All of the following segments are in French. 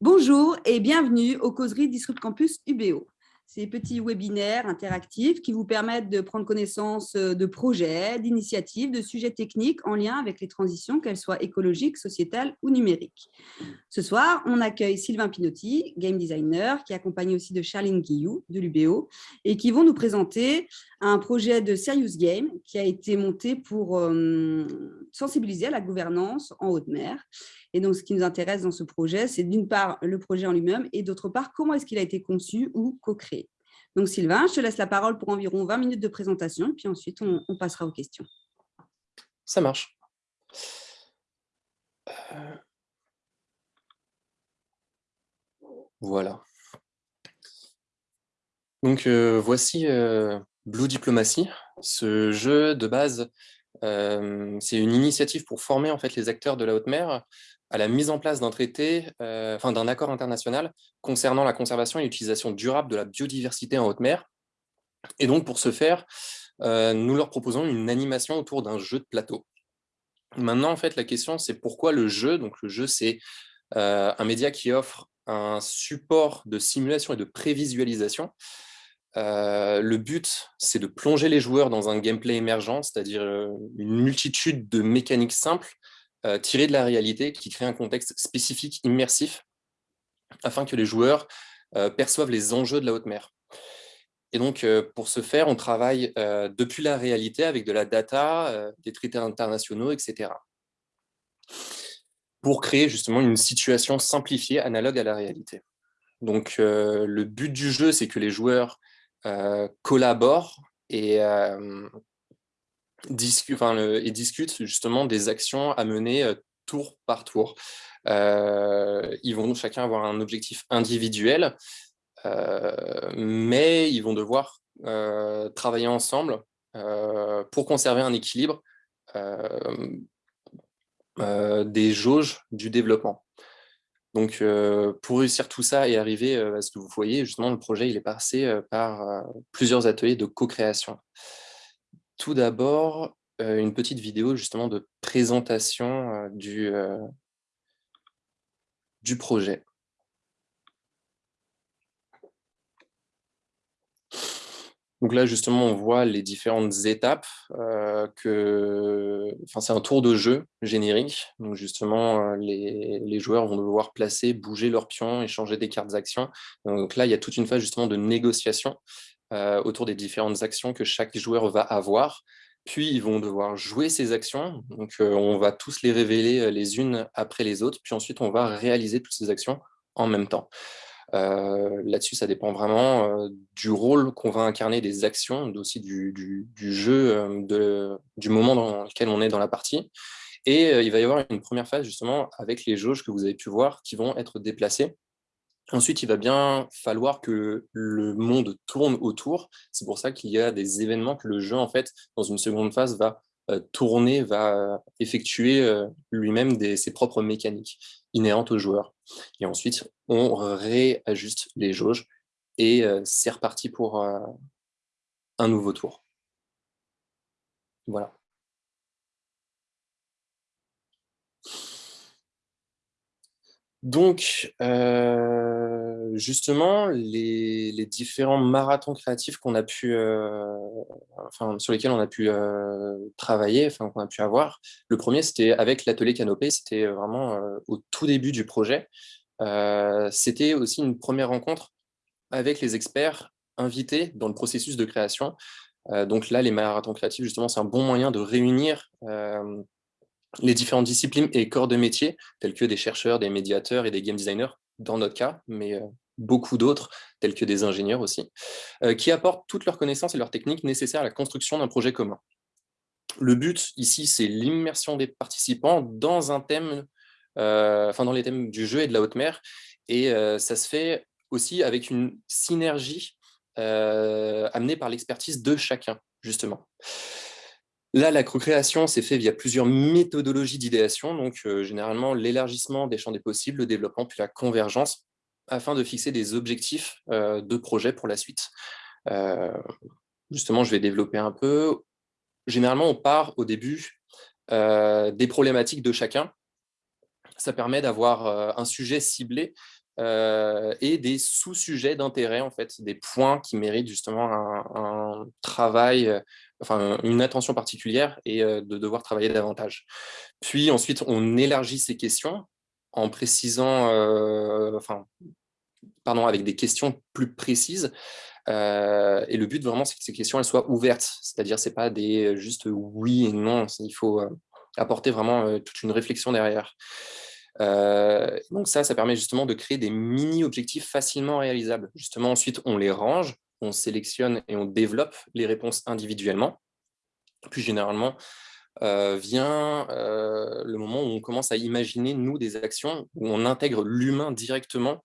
Bonjour et bienvenue aux causeries Disrupt Campus UBO. Ces petits webinaires interactifs qui vous permettent de prendre connaissance euh, de projets, d'initiatives, de sujets techniques en lien avec les transitions, qu'elles soient écologiques, sociétales ou numériques. Ce soir, on accueille Sylvain Pinotti, game designer, qui est accompagné aussi de Charline Guillou de l'UBO et qui vont nous présenter un projet de Serious Game qui a été monté pour euh, sensibiliser à la gouvernance en haute mer. Et donc, ce qui nous intéresse dans ce projet, c'est d'une part le projet en lui-même et d'autre part, comment est-ce qu'il a été conçu ou co-créé. Donc, Sylvain, je te laisse la parole pour environ 20 minutes de présentation, puis ensuite, on, passera aux questions. Ça marche. Euh, voilà. Donc, euh, voici euh, Blue Diplomacy. Ce jeu, de base, c'est une initiative pour former en fait, les acteurs de la haute mer à la mise en place d'un traité, euh, enfin d'un accord international concernant la conservation et l'utilisation durable de la biodiversité en haute mer. Et donc, pour ce faire, euh, nous leur proposons une animation autour d'un jeu de plateau. Maintenant, en fait, la question, c'est pourquoi le jeu? Donc, le jeu, c'est euh, un média qui offre un support de simulation et de prévisualisation. le but, c'est de plonger les joueurs dans un gameplay émergent, c'est-à-dire une multitude de mécaniques simples euh, tiré de la réalité qui crée un contexte spécifique, immersif, afin que les joueurs euh, perçoivent les enjeux de la haute mer. Et donc, euh, pour ce faire, on travaille depuis la réalité avec de la data, des traités internationaux, etc. Pour créer justement une situation simplifiée, analogue à la réalité. Donc, le but du jeu, c'est que les joueurs collaborent et et discutent justement des actions à mener euh, tour par tour. Euh, ils vont chacun avoir un objectif individuel, euh, mais ils vont devoir travailler ensemble pour conserver un équilibre des jauges du développement. Donc, pour réussir tout ça et arriver à ce que vous voyez, justement, le projet il est passé par plusieurs ateliers de co-création tout d'abord une petite vidéo justement de présentation du, projet. Donc là, justement, on voit les différentes étapes. que... enfin, c'est un tour de jeu générique. Justement, les, les, joueurs vont devoir placer, bouger leurs pions, échanger des cartes d'action. Donc là, il y a toute une phase justement de négociation euh, autour des différentes actions que chaque joueur va avoir. Puis, ils vont devoir jouer ces actions. Donc, euh, on va tous les révéler euh, les unes après les autres. Puis ensuite, on va réaliser toutes ces actions en même temps. Là-dessus, ça dépend vraiment du rôle qu'on va incarner des actions, aussi du, jeu, du moment dans lequel on est dans la partie. Et il va y avoir une première phase justement avec les jauges que vous avez pu voir qui vont être déplacées Ensuite, il va bien falloir que le monde tourne autour. C'est pour ça qu'il y a des événements que le jeu, en fait, dans une seconde phase, va euh, tourner, va effectuer euh, lui-même ses propres mécaniques inhérentes aux joueurs. Et ensuite, on réajuste les jauges et euh, c'est reparti pour un nouveau tour. Voilà. Donc, euh, justement, les, différents marathons créatifs qu'on a pu, euh, enfin, sur lesquels on a pu euh, travailler, enfin, qu'on a pu avoir, le premier, c'était avec l'atelier Canopé, c'était vraiment au tout début du projet. c'était aussi une première rencontre avec les experts invités dans le processus de création. donc là, les marathons créatifs, justement, c'est un bon moyen de réunir les différentes disciplines et corps de métier, tels que des chercheurs, des médiateurs et des game designers, dans notre cas, mais euh, beaucoup d'autres, tels que des ingénieurs aussi, euh, qui apportent toutes leurs connaissances et leurs techniques nécessaires à la construction d'un projet commun. Le but ici, c'est l'immersion des participants dans un thème, euh, enfin dans les thèmes du jeu et de la haute mer, et ça se fait aussi avec une synergie amenée par l'expertise de chacun, justement. Là, la co-création s'est fait via plusieurs méthodologies d'idéation, donc euh, généralement l'élargissement des champs des possibles, le développement, puis la convergence, afin de fixer des objectifs euh, de projet pour la suite. Euh, justement, je vais développer un peu. Généralement, on part au début des problématiques de chacun, ça permet d'avoir un sujet ciblé et des sous-sujets d'intérêt, en fait, des points qui méritent justement un, travail, enfin une attention particulière et de devoir travailler davantage. Puis ensuite, on élargit ces questions en précisant, enfin, pardon, avec des questions plus précises. et le but vraiment, c'est que ces questions soient ouvertes, c'est-à-dire c'est pas des juste oui et non, il faut apporter vraiment toute une réflexion derrière. Euh, donc ça, ça permet justement de créer des mini-objectifs facilement réalisables. Justement, ensuite, on les range, on sélectionne et on développe les réponses individuellement. Puis généralement, euh, vient euh, le moment où on commence à imaginer, nous, des actions, où on intègre l'humain directement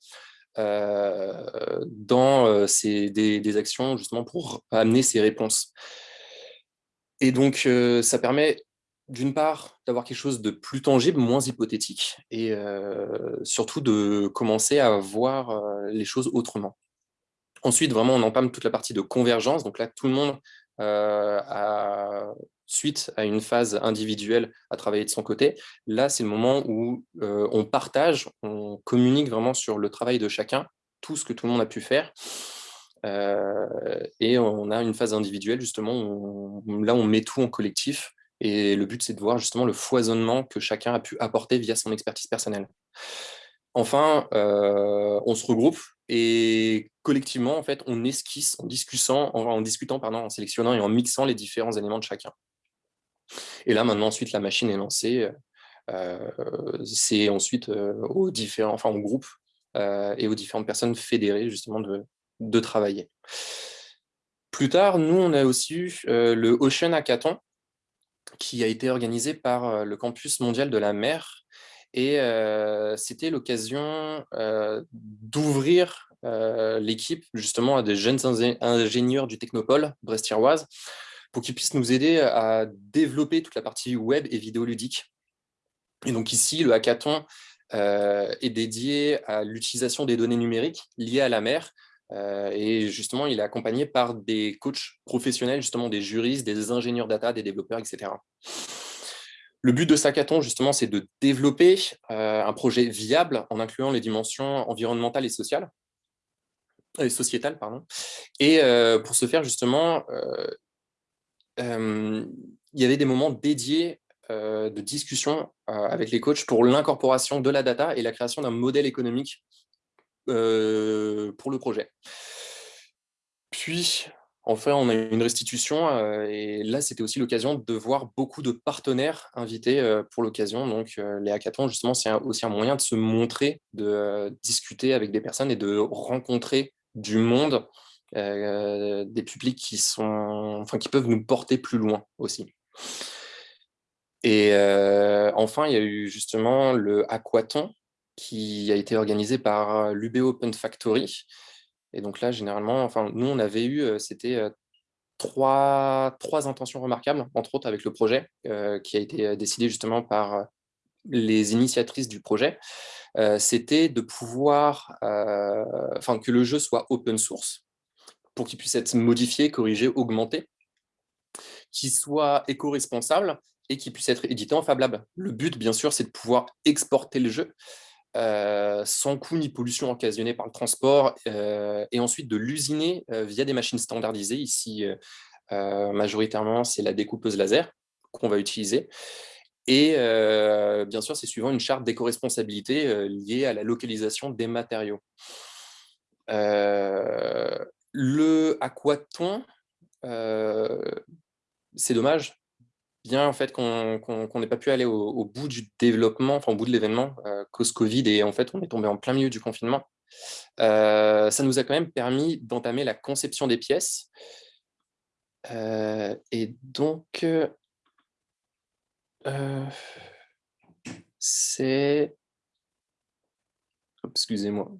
dans ces, des, actions justement pour amener ces réponses. Et donc, ça permet d'une part, d'avoir quelque chose de plus tangible, moins hypothétique, et euh, surtout de commencer à voir euh, les choses autrement. Ensuite, vraiment, on empame toute la partie de convergence. Donc là, tout le monde, euh, a, suite à une phase individuelle, à travailler de son côté. Là, c'est le moment où on partage, on communique vraiment sur le travail de chacun, tout ce que tout le monde a pu faire. et on a une phase individuelle, justement, où là, on met tout en collectif et le but, c'est de voir justement le foisonnement que chacun a pu apporter via son expertise personnelle. Enfin, euh, on se regroupe et collectivement, en fait, on esquisse en discutant, en, discutant pardon, en sélectionnant et en mixant les différents éléments de chacun. Et là, maintenant, ensuite, la machine est lancée. Euh, c'est ensuite euh, aux différents, enfin, au groupe et aux différentes personnes fédérées, justement, de, de travailler. Plus tard, nous, on a aussi eu le Ocean Hackathon, qui a été organisé par le campus mondial de la mer. Et c'était l'occasion d'ouvrir l'équipe justement à des jeunes ingénieurs du Technopole brest-tiroise pour qu'ils puissent nous aider à développer toute la partie web et vidéoludique. Et donc ici, le hackathon est dédié à l'utilisation des données numériques liées à la mer euh, et justement, il est accompagné par des coachs professionnels, justement des juristes, des ingénieurs data, des développeurs, etc. Le but de Sakaton, justement, c'est de développer euh, un projet viable en incluant les dimensions environnementales et sociales, et sociétales. Pardon. Et euh, pour ce faire, justement, il y avait des moments dédiés de discussion avec les coachs pour l'incorporation de la data et la création d'un modèle économique euh, pour le projet. Puis, enfin, on a eu une restitution euh, et là, c'était aussi l'occasion de voir beaucoup de partenaires invités euh, pour l'occasion. Donc, les hackathons, justement, c'est aussi un moyen de se montrer, de discuter avec des personnes et de rencontrer du monde, des publics qui, sont, enfin, qui peuvent nous porter plus loin aussi. Et enfin, il y a eu justement le aquaton, qui a été organisé par l'UB Open Factory. Et donc là, généralement, enfin, nous, on avait eu, c'était trois, trois intentions remarquables, entre autres avec le projet, qui a été décidé justement par les initiatrices du projet. c'était de pouvoir, enfin, que le jeu soit open source, pour qu'il puisse être modifié, corrigé, augmenté, qu'il soit éco-responsable et qu'il puisse être édité en Fab Lab. Le but, bien sûr, c'est de pouvoir exporter le jeu, euh, sans coût ni pollution occasionnée par le transport, euh, et ensuite de l'usiner euh, via des machines standardisées. Ici, majoritairement, c'est la découpeuse laser qu'on va utiliser. Et bien sûr, c'est suivant une charte d'éco-responsabilité liée à la localisation des matériaux. le aquaton, c'est dommage, bien en fait qu'on n'ait pas pu aller au, bout du développement, enfin au bout de l'événement, euh, cause Covid, et en fait on est tombé en plein milieu du confinement. Euh, ça nous a quand même permis d'entamer la conception des pièces. Euh, et donc, c'est... Excusez-moi.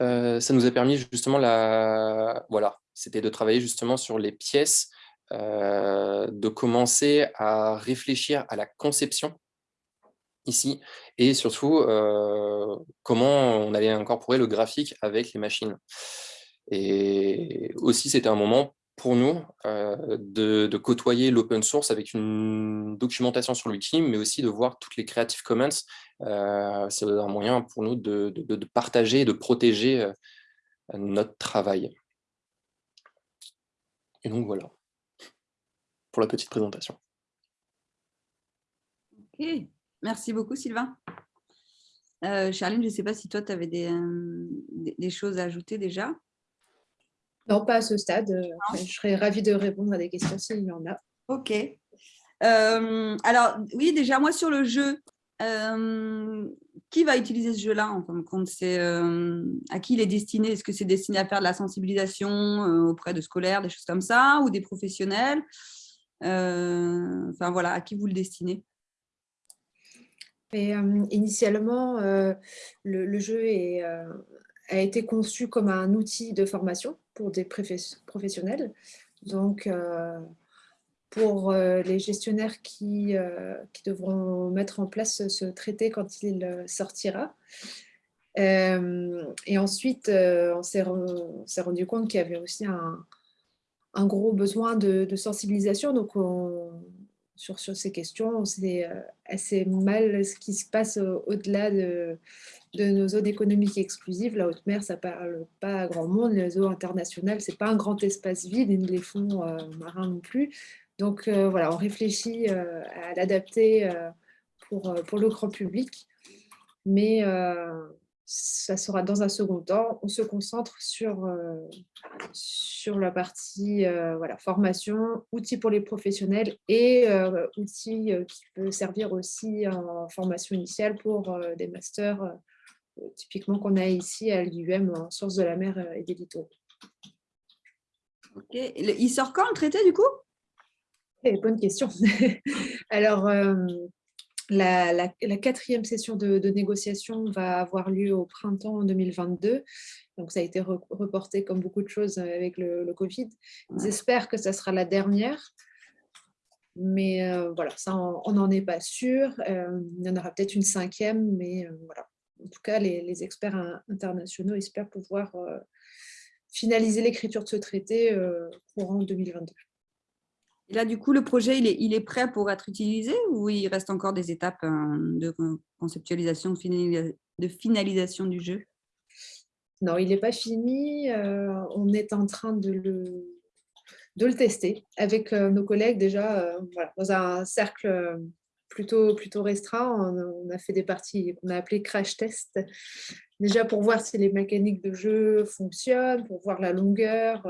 ça nous a permis justement la... Voilà, c'était de travailler justement sur les pièces, euh, de commencer à réfléchir à la conception ici, et surtout euh, comment on allait incorporer le graphique avec les machines. Et aussi, c'était un moment pour nous de, côtoyer l'open source avec une documentation sur le wiki, mais aussi de voir toutes les Creative Commons. C'est un moyen pour nous de, de partager et de protéger notre travail. Et donc voilà, pour la petite présentation. Ok, merci beaucoup Sylvain. Euh, Charline, je ne sais pas si toi, tu avais euh, des, choses à ajouter déjà Non, pas à ce stade. Euh, je serais ravie de répondre à des questions s'il y en a. Ok. alors, oui, déjà, moi, sur le jeu, qui va utiliser ce jeu-là en fin de compte? C'est à qui il est destiné? Est-ce que c'est destiné à faire de la sensibilisation auprès de scolaires, des choses comme ça, ou des professionnels? Enfin voilà, à qui vous le destinez? Initialement, le, jeu a été conçu comme un outil de formation pour des professionnels. Donc, pour les gestionnaires qui, qui, devront mettre en place ce traité quand il sortira. et ensuite, on s'est rendu compte qu'il y avait aussi un, un gros besoin de, sensibilisation. Donc, on, sur, sur ces questions. Euh, assez mal ce qui se passe au-delà de, de, nos zones économiques exclusives. La haute mer, ça ne parle pas à grand monde. Les eaux internationales, ce n'est pas un grand espace vide, et les fonds euh, marins non plus. Donc euh, voilà, on réfléchit à l'adapter pour, pour le grand public. Mais ça sera dans un second temps. On se concentre sur, euh, sur la partie euh, voilà, formation, outils pour les professionnels et euh, outils qui peuvent servir aussi en formation initiale pour des masters, typiquement qu'on a ici à l'IUM en sciences de la mer et des littoraux. Ok. Il sort quand le traité du coup? Bonne question. Alors, la, quatrième session de, négociation va avoir lieu au printemps 2022. Donc, ça a été reporté comme beaucoup de choses avec le, Covid. J'espère que ça sera la dernière. Mais euh, voilà, ça, on n'en est pas sûr. Euh, il y en aura peut-être une cinquième, mais euh, voilà. En tout cas, les, les experts internationaux espèrent pouvoir finaliser l'écriture de ce traité courant 2022 là, du coup, le projet, il est, prêt pour être utilisé ou il reste encore des étapes hein, de conceptualisation, de finalisation du jeu? Non, il n'est pas fini. Euh, on est en train de le, tester avec euh, nos collègues déjà euh, dans un cercle plutôt, plutôt restreint. On, a fait des parties qu'on a appelées crash test, déjà pour voir si les mécaniques de jeu fonctionnent, pour voir la longueur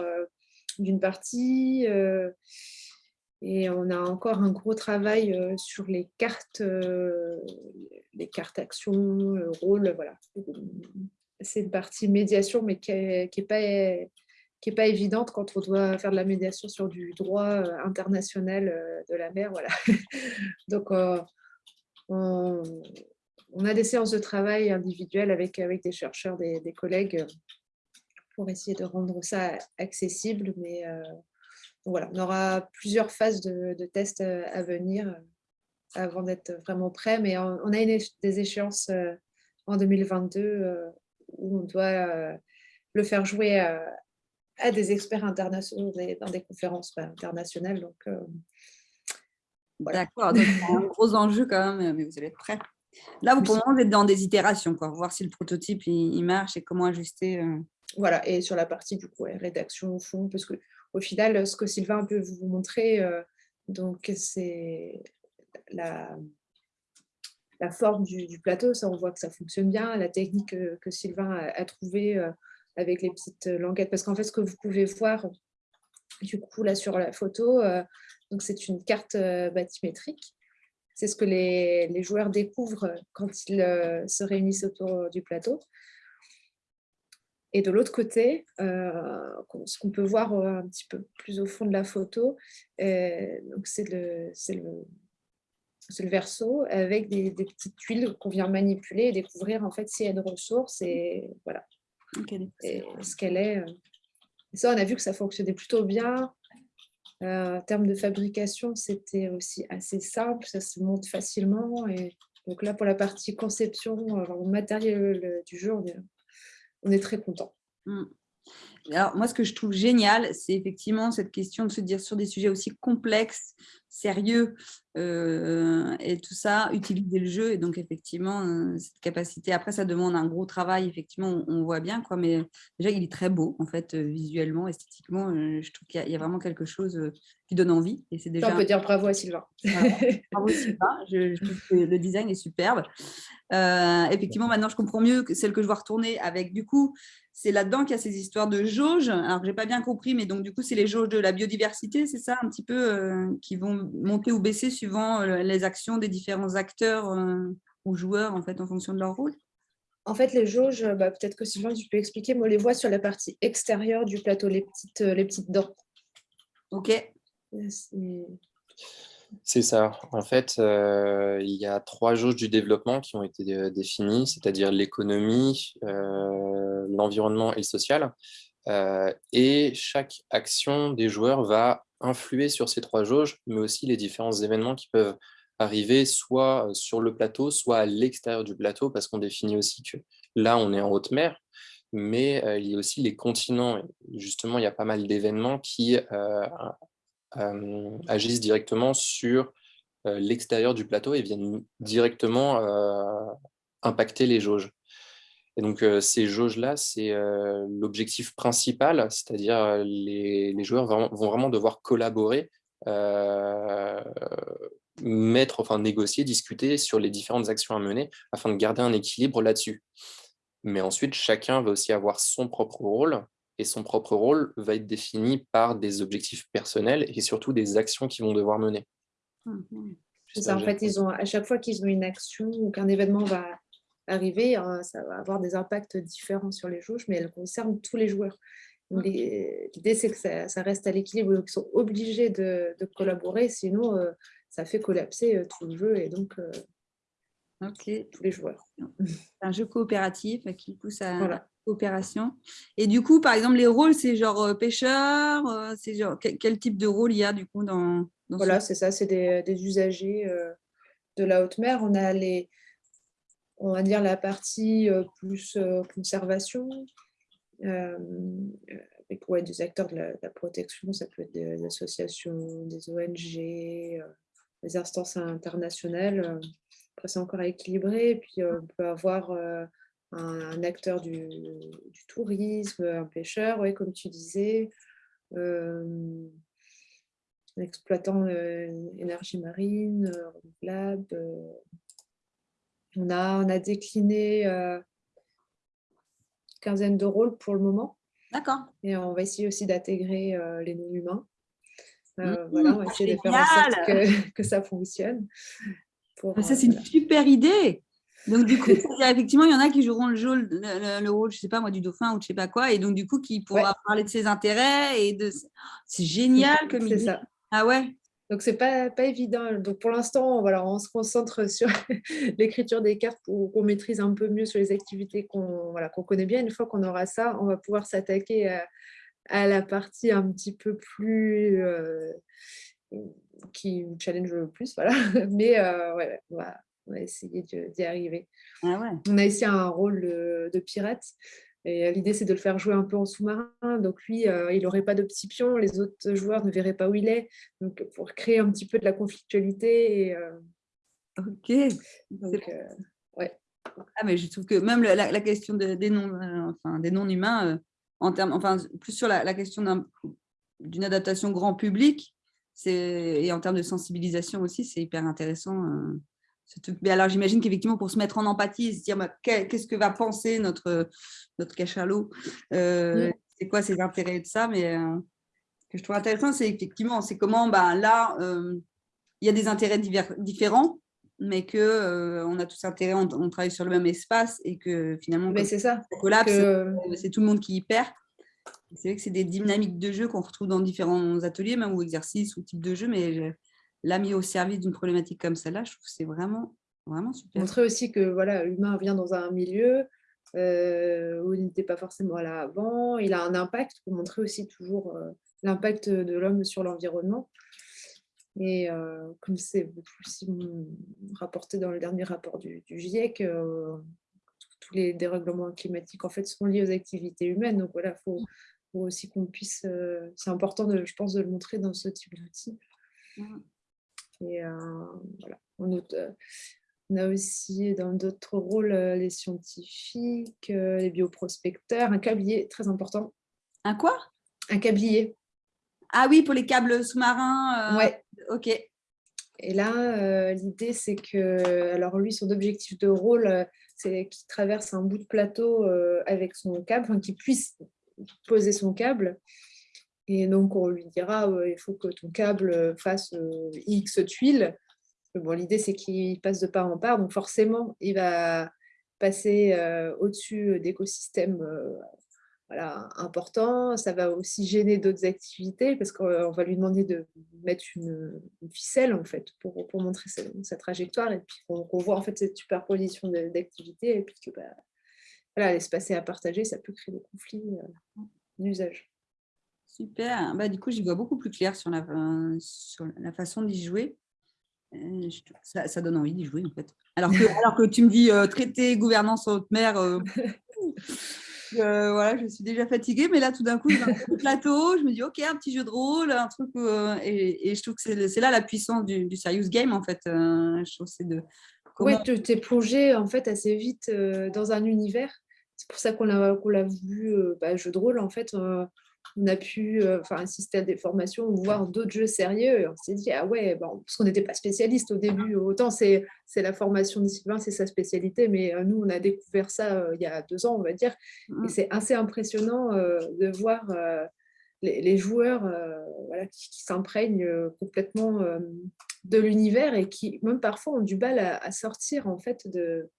d'une partie. Et on a encore un gros travail euh, sur les cartes, euh, les cartes actions, le rôle, voilà. C'est une partie médiation, mais qui n'est pas, pas évidente quand on doit faire de la médiation sur du droit euh, international de la mer. Voilà. Donc, on, a des séances de travail individuelles avec, avec des chercheurs, des, des collègues, pour essayer de rendre ça accessible, mais voilà, on aura plusieurs phases de, tests euh, à venir euh, avant d'être vraiment prêt, mais on, a des échéances euh, en 2022 où on doit le faire jouer à, des experts internationaux dans des conférences internationales. Donc, D'accord, donc un gros enjeu quand même, mais vous allez être prêt. Là, vous, pour vous êtes dans des itérations, quoi, voir si le prototype il, marche et comment ajuster. Voilà, et sur la partie du coup, rédaction au fond, parce que au final, ce que Sylvain peut vous montrer, euh, donc c'est la, forme du, plateau, ça on voit que ça fonctionne bien, la technique que, Sylvain a, trouvée euh, avec les petites languettes, parce qu'en fait ce que vous pouvez voir du coup sur la photo, euh, donc c'est une carte bathymétrique, c'est ce que les, joueurs découvrent quand ils se réunissent autour du plateau. Et de l'autre côté, euh, ce qu'on peut voir euh, un petit peu plus au fond de la photo, euh, c'est le, le, le, verso avec des, petites tuiles qu'on vient manipuler et découvrir en fait s'il y a une ressource et voilà ce qu'elle est. Et ça, on a vu que ça fonctionnait plutôt bien. en termes de fabrication, c'était aussi assez simple, ça se monte facilement. Et donc là, pour la partie conception, matériel du jeu, on est on est très content. Mmh. Alors, moi, ce que je trouve génial, c'est effectivement cette question de se dire sur des sujets aussi complexes, sérieux euh, et tout ça, utiliser le jeu. Et donc, effectivement, euh, cette capacité. Après, ça demande un gros travail, effectivement, on, voit bien, quoi. Mais déjà, il est très beau, en fait, euh, visuellement, esthétiquement. je trouve qu'il y, a vraiment quelque chose qui donne envie. Et c'est déjà. On peut dire bravo à Sylvain. bravo Sylvain. Je, trouve que le design est superbe. effectivement, maintenant, je comprends mieux que celle que je vois retourner avec, du coup, c'est là-dedans qu'il y a ces histoires de jauges. Alors, je n'ai pas bien compris, mais donc, du coup, c'est les jauges de la biodiversité, c'est ça, un petit peu, qui vont monter ou baisser suivant euh, les actions des différents acteurs euh, ou joueurs, en fait, en fonction de leur rôle? En fait, les jauges, bah, peut-être que Sylvain, tu peux expliquer, moi, on les voit sur la partie extérieure du plateau, les petites, euh, les petites dents. OK. C'est ça. En fait, il y a trois jauges du développement qui ont été définies, c'est-à-dire l'économie, l'environnement et le social. Et chaque action des joueurs va influer sur ces trois jauges, mais aussi les différents événements qui peuvent arriver soit sur le plateau, soit à l'extérieur du plateau, parce qu'on définit aussi que là, on est en haute mer, mais il y a aussi les continents. Justement, il y a pas mal d'événements qui agissent directement sur l'extérieur du plateau et viennent directement impacter les jauges. Et donc, ces jauges-là, c'est l'objectif principal, c'est-à-dire les, les, joueurs vont, vraiment devoir collaborer, mettre, enfin négocier, discuter sur les différentes actions à mener afin de garder un équilibre là-dessus. Mais ensuite, chacun va aussi avoir son propre rôle, et son propre rôle va être défini par des objectifs personnels et surtout des actions qu'ils vont devoir mener. Mmh ça, en fait, ils ont, à chaque fois qu'ils ont une action ou qu'un événement va arriver, hein, ça va avoir des impacts différents sur les jauges, mais elles concernent tous les joueurs. L'idée, c'est que ça, reste à l'équilibre, ils sont obligés de, collaborer, sinon euh, ça fait collapser euh, tout le jeu et donc euh, tous les joueurs. C'est un jeu coopératif qui pousse à la coopération. Et du coup, par exemple, les rôles, c'est genre pêcheur, c'est genre quel, type de rôle il y a du coup dans, Voilà, c'est ça, c'est des, des, usagers de la haute mer. On a les, on va dire la partie euh, plus euh, conservation, euh, avec des acteurs de la, protection, ça peut être des, associations, des ONG, des instances internationales. Après, c'est encore à équilibrer. Puis, on peut avoir un, acteur du, tourisme, un pêcheur, ouais, comme tu disais, un exploitant énergie marine, renouvelable, on a, on a décliné euh, une quinzaine de rôles pour le moment. D'accord. Et on va essayer aussi d'intégrer euh, les non-humains. Euh, mmh, voilà, on va essayer de faire en sorte que, ça fonctionne. Ah, ça, c'est une super idée. Donc, du coup, effectivement, il y en a qui joueront le, jeu, le, rôle, je ne sais pas moi, du dauphin ou je ne sais pas quoi, et donc, du coup, qui pourra parler de ses intérêts. et de. C'est génial comme idée. Ça. Ah ouais donc, ce n'est pas, pas évident. Donc, pour l'instant, voilà, on se concentre sur l'écriture des cartes pour qu'on maîtrise un peu mieux sur les activités qu'on voilà, qu'on connaît bien. Une fois qu'on aura ça, on va pouvoir s'attaquer à, la partie un petit peu plus euh, qui challenge le plus. Voilà. Mais euh, ouais, on, va, essayer d'y arriver. Ah ouais. On a ici un rôle de pirate. Et euh, l'idée, c'est de le faire jouer un peu en sous-marin. Donc lui, euh, il n'aurait pas de pions, les autres joueurs ne verraient pas où il est. Donc pour créer un petit peu de la conflictualité. Et, euh, Ok. ouais. Ah, mais je trouve que même la, question des non, enfin, des non humains, en termes, enfin plus sur la, question d'une adaptation grand public, et en termes de sensibilisation aussi, c'est hyper intéressant. Mais alors, j'imagine qu'effectivement, pour se mettre en empathie et se dire bah, qu'est-ce que va penser notre, notre cachalot, euh, c'est quoi ses intérêts de ça, mais euh, ce que je trouve intéressant, c'est effectivement, c'est comment bah, là, euh, il y a des intérêts différents, mais que on a tous intérêt, on, travaille sur le même espace et que finalement, c'est ça. collapse, c'est tout le monde qui y perd. C'est vrai que c'est des dynamiques de jeu qu'on retrouve dans différents ateliers, même ou exercices ou types de jeux, mais l'a mis au service d'une problématique comme celle-là, je trouve que c'est vraiment, vraiment super. Montrer aussi que voilà, l'humain vient dans un milieu euh, où il n'était pas forcément là avant, il a un impact, pour montrer aussi toujours euh, l'impact de l'homme sur l'environnement. Et euh, comme c'est aussi rapporté dans le dernier rapport du, GIEC, tous les dérèglements climatiques en fait sont liés aux activités humaines. Donc voilà, il faut faut aussi qu'on puisse, c'est important, de, je pense, de le montrer dans ce type d'outil. Et voilà. On, on, a aussi dans d'autres rôles les scientifiques, les bioprospecteurs, un câblier très important. Un quoi? Un câblier. Ah oui, pour les câbles sous-marins. Euh, ouais. Ok. Et là, euh, l'idée, c'est que, alors lui, son objectif de rôle, euh, c'est qu'il traverse un bout de plateau avec son câble, qu'il puisse poser son câble. Et donc, on lui dira, il faut que ton câble fasse X tuiles. Bon, l'idée, c'est qu'il passe de part en part. Donc, forcément, il va passer au-dessus d'écosystèmes voilà, important. Ça va aussi gêner d'autres activités parce qu'on va lui demander de mettre une, ficelle en fait pour, montrer sa, trajectoire et puis qu'on voit en fait cette superposition d'activités et puis que bah, voilà, l'espace est à partager, ça peut créer des conflits euh, d'usage. Super, bah, du coup j'y vois beaucoup plus clair sur la, sur la façon d'y jouer. Euh, ça, ça, donne envie d'y jouer en fait. Alors que, alors que tu me dis euh, traiter, gouvernance en haute mer, voilà, je suis déjà fatiguée, mais là, tout d'un coup, je un plateau, je me dis, OK, un petit jeu de rôle, un truc, euh, et, je trouve que c'est là la puissance du, serious game, en fait. Euh, je trouve c'est de... Oui, tu t'es plongé, en fait, assez vite euh, dans un univers. C'est pour ça qu'on l'a vu, bah, jeu de rôle, en fait, on a pu euh, assister à des formations ou voir d'autres jeux sérieux. Et on s'est dit, ah ouais, bon, parce qu'on n'était pas spécialiste au début. Autant c'est la formation de Sylvain, c'est sa spécialité, mais euh, nous, on a découvert ça euh, il y a deux ans, on va dire. Et mmh. c'est assez impressionnant de voir les, joueurs voilà, qui, s'imprègnent complètement de l'univers et qui, même parfois, ont du mal à, à sortir en fait de,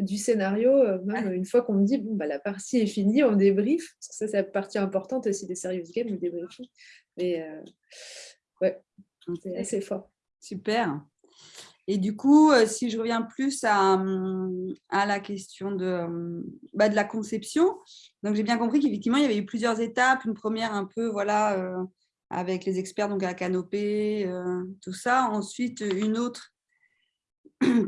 du scénario, euh, même une fois qu'on me dit, bon, bah, la partie est finie, on débrief. Ça, c'est la partie importante aussi des serious games, le débriefing. Mais euh, ouais, c'est assez fort. Super. Et du coup, euh, si je reviens plus à, à la question de, bah, de la conception, donc j'ai bien compris qu'effectivement, il y avait eu plusieurs étapes. Une première un peu, voilà, avec les experts, donc à la canopée, tout ça. Ensuite, une autre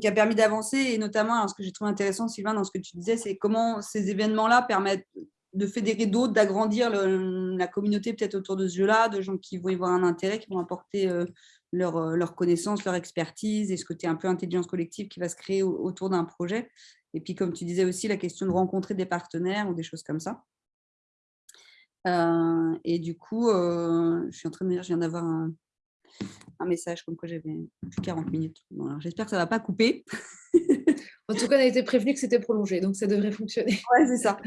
qui a permis d'avancer et notamment, ce que j'ai trouvé intéressant, Sylvain, dans ce que tu disais, c'est comment ces événements-là permettent de fédérer d'autres, d'agrandir la communauté peut-être autour de ce jeu-là, de gens qui vont y voir un intérêt, qui vont apporter euh, leur, euh, leur, connaissance, leur expertise et ce côté un peu intelligence collective qui va se créer autour d'un projet. Et puis, comme tu disais aussi, la question de rencontrer des partenaires ou des choses comme ça. Euh, et du coup, je suis en train de dire, je viens d'avoir un, un message comme quoi j'avais plus 40 minutes. J'espère que ça ne va pas couper. en tout cas, on a été prévenu que c'était prolongé, donc ça devrait fonctionner. Oui, c'est ça.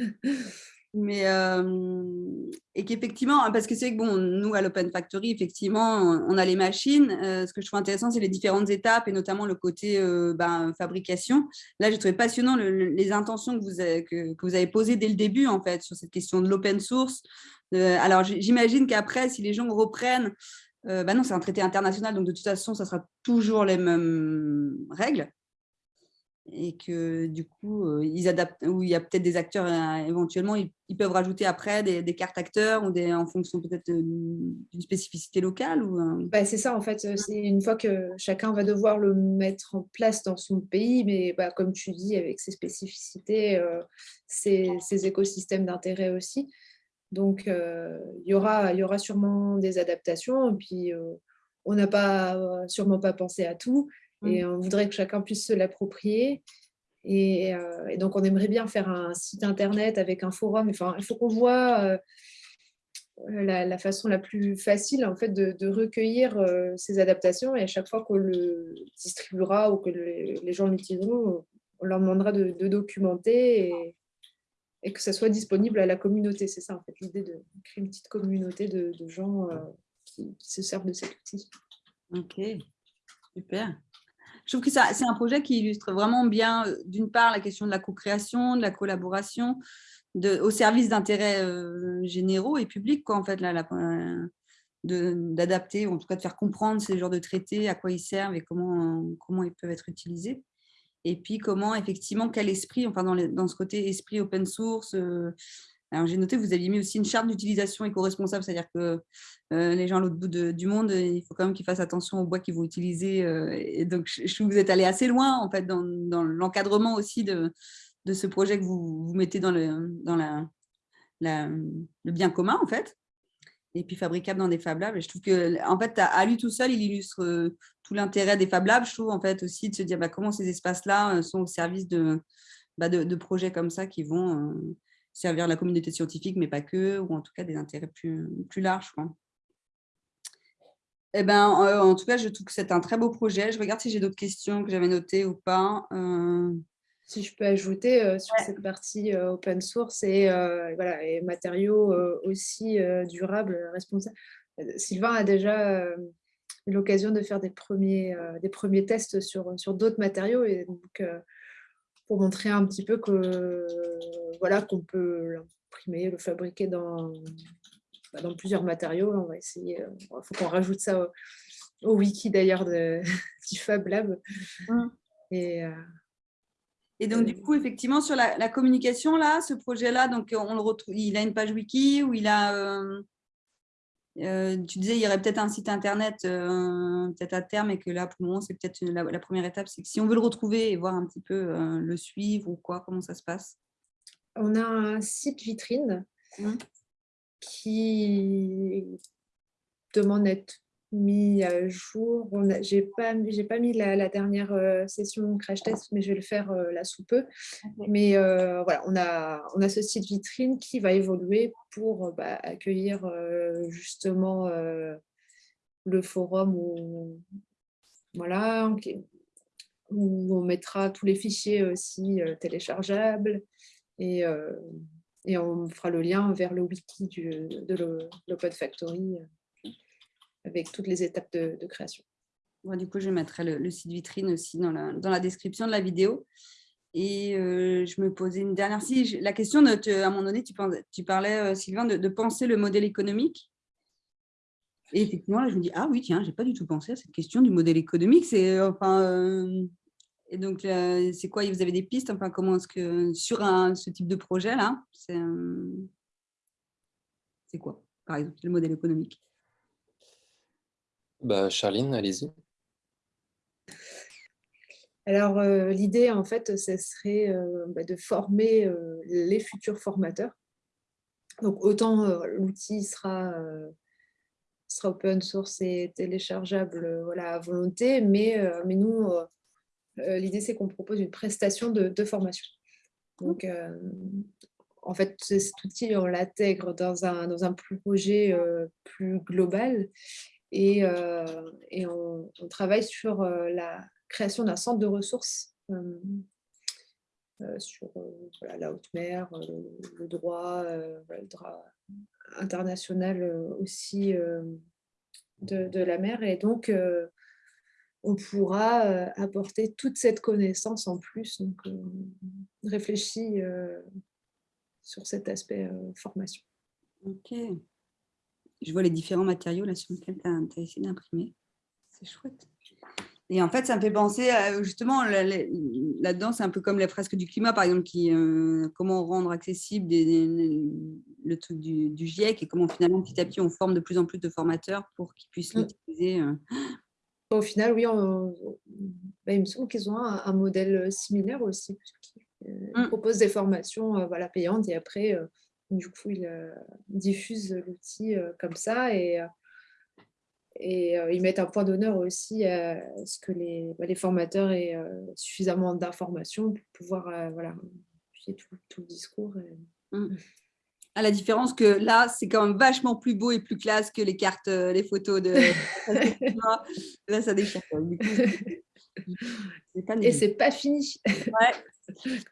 Mais, euh, et qu'effectivement, parce que c'est vrai que bon, nous, à l'Open Factory, effectivement, on a les machines. Euh, ce que je trouve intéressant, c'est les différentes étapes et notamment le côté euh, ben, fabrication. Là, j'ai trouvé passionnant les intentions que vous, avez, que, que, vous avez posées dès le début, en fait, sur cette question de l'open source. alors, j'imagine qu'après, si les gens reprennent euh, bah non, c'est un traité international, donc de toute façon, ça sera toujours les mêmes règles. Et que du coup, euh, ils adaptent, ou il y a peut-être des acteurs euh, éventuellement, ils, peuvent rajouter après des, cartes acteurs ou en fonction peut-être d'une spécificité locale ou bah, C'est ça en fait, c'est une fois que chacun va devoir le mettre en place dans son pays, mais bah, comme tu dis, avec ses spécificités, ses, ses, écosystèmes d'intérêt aussi. Donc, euh, il, y aura, y aura sûrement des adaptations. Et puis, euh, on n'a pas, euh, sûrement pas pensé à tout. Et mmh. on voudrait que chacun puisse se l'approprier. Et, donc, on aimerait bien faire un site internet avec un forum. Enfin, il faut qu'on voit la, façon la plus facile en fait, de, recueillir ces adaptations. Et à chaque fois qu'on le distribuera ou que les, gens l'utiliseront, on leur demandera de, de documenter et, et que ça soit disponible à la communauté. C'est ça, en fait, l'idée de créer une petite communauté de, gens euh, qui, se servent de cet outil. Ok, super. Je trouve que c'est un projet qui illustre vraiment bien, euh, d'une part, la question de la co-création, de la collaboration, au service d'intérêts euh, généraux et publics, quoi, en fait, d'adapter, ou en tout cas de faire comprendre ces genres de traités, à quoi ils servent et comment, comment ils peuvent être utilisés et puis comment effectivement quel esprit, enfin dans, dans ce côté esprit open source. Euh, alors j'ai noté vous aviez mis aussi une charte d'utilisation éco-responsable, c'est-à-dire que euh, les gens à l'autre bout du monde, il faut quand même qu'ils fassent attention au bois qu'ils vont utiliser. Euh, et donc je, que vous êtes allé assez loin en fait dans, dans l'encadrement aussi de, de, ce projet que vous, vous mettez dans, le, dans la, le bien commun, en fait, et puis fabricable dans des Fab Labs. Et je trouve que, en fait, à lui tout seul, il illustre euh, tout l'intérêt des Fab Labs. Je trouve, en fait, aussi de se dire bah, comment ces espaces-là euh, sont au service bah, de, de, projets comme ça qui vont euh, servir la communauté scientifique, mais pas que, ou en tout cas des intérêts plus, plus larges. Eh ben, en tout cas, je trouve que c'est un très beau projet. Je regarde si j'ai d'autres questions que j'avais notées ou pas si je peux ajouter euh, sur cette partie euh, open source et, euh, voilà, et matériaux aussi durables, responsables. Sylvain a déjà eu l'occasion de faire des premiers, des premiers tests sur, sur d'autres matériaux et donc pour montrer un petit peu que voilà qu'on peut l'imprimer, le fabriquer dans, bah, dans plusieurs matériaux. On va essayer, il faut qu'on rajoute ça au, wiki d'ailleurs du Fab Lab. Mmh. Et, et donc, du coup, effectivement, sur la, communication, là, ce projet-là, donc on le retrouve, il a une page wiki où il a, euh, euh, tu disais, il y aurait peut-être un site internet, euh, peut-être à terme, et que là, pour le moment, c'est peut-être la, première étape, c'est que si on veut le retrouver et voir un petit peu le suivre ou quoi, comment ça se passe On a un site vitrine mmh. qui demande être mis à jour. Je n'ai pas, pas mis la, dernière euh, session crash test, mais je vais le faire euh, là sous peu. Mais euh, voilà, on a, on a ce site vitrine qui va évoluer pour bah, accueillir justement le forum où, voilà, où on mettra tous les fichiers aussi téléchargeables et, et on fera le lien vers le wiki du, de l'Open Factory avec toutes les étapes de, création. du coup, je mettrai le, site vitrine aussi dans la, dans la, description de la vidéo. Et euh, je me posais une dernière... Si, la question, à un moment donné, tu, parlais, euh, Sylvain, de, penser le modèle économique. Et effectivement, là, je me dis, ah oui, tiens, je n'ai pas du tout pensé à cette question du modèle économique. C'est enfin, euh, et donc, c'est quoi? Vous avez des pistes? Enfin, comment sur ce type de projet là, c'est quoi, par exemple, le modèle économique? Bah, Charline, allez-y. Alors, euh, l'idée, en fait, ce serait euh, bah, de former euh, les futurs formateurs. Donc, autant l'outil sera, open source et téléchargeable voilà, à volonté, mais, mais nous, l'idée, c'est qu'on propose une prestation de, de formation. Donc, en fait, cet outil, on l'intègre dans un projet plus global et, euh, on, travaille sur euh, la création d'un centre de ressources euh, sur la haute mer, le, droit, le droit international aussi de, la mer. Et donc, on pourra apporter toute cette connaissance en plus. Donc, on réfléchit sur cet aspect formation. Ok je vois les différents matériaux là, sur lesquels tu as, essayé d'imprimer. C'est chouette. Et en fait, ça me fait penser, justement, là-dedans, c'est un peu comme les fresques du climat, par exemple, qui, euh, comment rendre accessible le truc du, GIEC et comment finalement, petit à petit, on forme de plus en plus de formateurs pour qu'ils puissent mm. l'utiliser. Euh. Au final, oui, bah, il me semble qu'ils ont un, modèle similaire aussi, puisqu'ils euh, mm. proposent des formations voilà, payantes et après, du coup, ils euh, diffusent l'outil euh, comme ça et, euh, et ils mettent un point d'honneur aussi à ce que les, bah, les formateurs aient suffisamment d'informations pour pouvoir voilà, tout, tout, le discours. Mmh. À la différence que là, c'est quand même vachement plus beau et plus classe que les cartes, les photos de... là, ça déchire. et c'est pas fini. Ouais.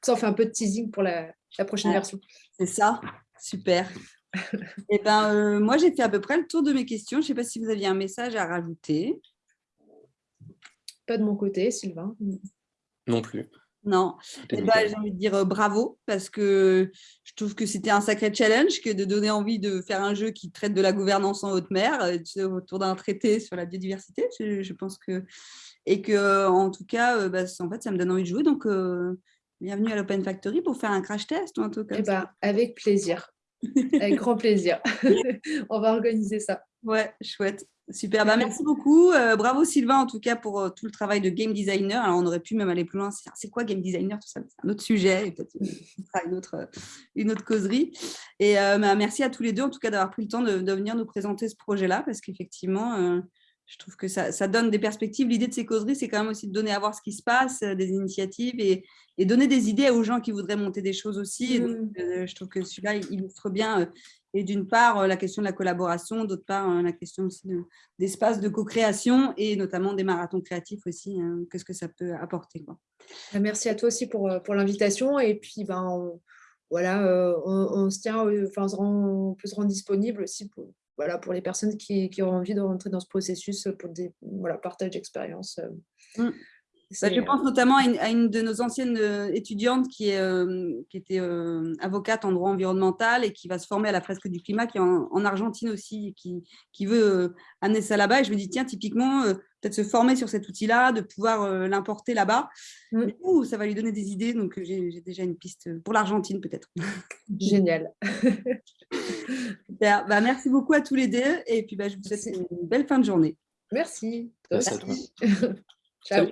Ça, on fait un peu de teasing pour la, la prochaine version. C'est ça. Super. Eh ben, euh, moi, j'ai fait à peu près le tour de mes questions. Je ne sais pas si vous aviez un message à rajouter. Pas de mon côté, Sylvain. Non plus. Non. Eh ben, j'ai envie de dire euh, bravo parce que je trouve que c'était un sacré challenge que de donner envie de faire un jeu qui traite de la gouvernance en haute mer euh, autour d'un traité sur la biodiversité. Je, pense que et que en tout cas, bah, en fait, ça me donne envie de jouer. Donc, bienvenue à l'Open Factory pour faire un crash test ou un truc comme eh ben, Avec plaisir, avec grand plaisir. On va organiser ça. Ouais, chouette. Super, bah, merci beaucoup. Euh, bravo Sylvain en tout cas pour euh, tout le travail de game designer. Alors on aurait pu même aller plus loin. C'est quoi game designer? Tout ça, c'est un autre sujet et peut-être une autre, euh, une autre causerie. Et bah, merci à tous les deux en tout cas d'avoir pris le temps de, venir nous présenter ce projet-là parce qu'effectivement, je trouve que ça, donne des perspectives. L'idée de ces causeries, c'est quand même aussi de donner à voir ce qui se passe, des initiatives et, donner des idées aux gens qui voudraient monter des choses aussi. Mmh. je trouve que celui-là illustre bien et d'une part, euh, la question de la collaboration, d'autre part, euh, la question aussi d'espace de, co-création et notamment des marathons créatifs aussi. Hein. Qu'est-ce que ça peut apporter quoi. Bah, merci à toi aussi pour, euh, pour l'invitation. Et puis, ben, voilà, on, se tient, enfin, on, peut se rendre disponible aussi pour, voilà, pour les personnes qui, qui, ont envie de rentrer dans ce processus pour des voilà, partage d'expérience. Mmh. Bah, je pense notamment à une, de nos anciennes euh, étudiantes qui, est, euh, qui était euh, avocate en droit environnemental et qui va se former à la fresque du climat, qui est en, Argentine aussi, qui, qui veut amener ça là-bas. Et je me dis, tiens, typiquement, peut-être se former sur cet outil-là, de pouvoir l'importer là-bas. Mmh. Ça va lui donner des idées. Donc, j'ai déjà une piste pour l'Argentine, peut-être. Génial. Bah, merci beaucoup à tous les deux. Et puis, bah, je vous souhaite une belle fin de journée. Merci. Merci à toi. Ciao.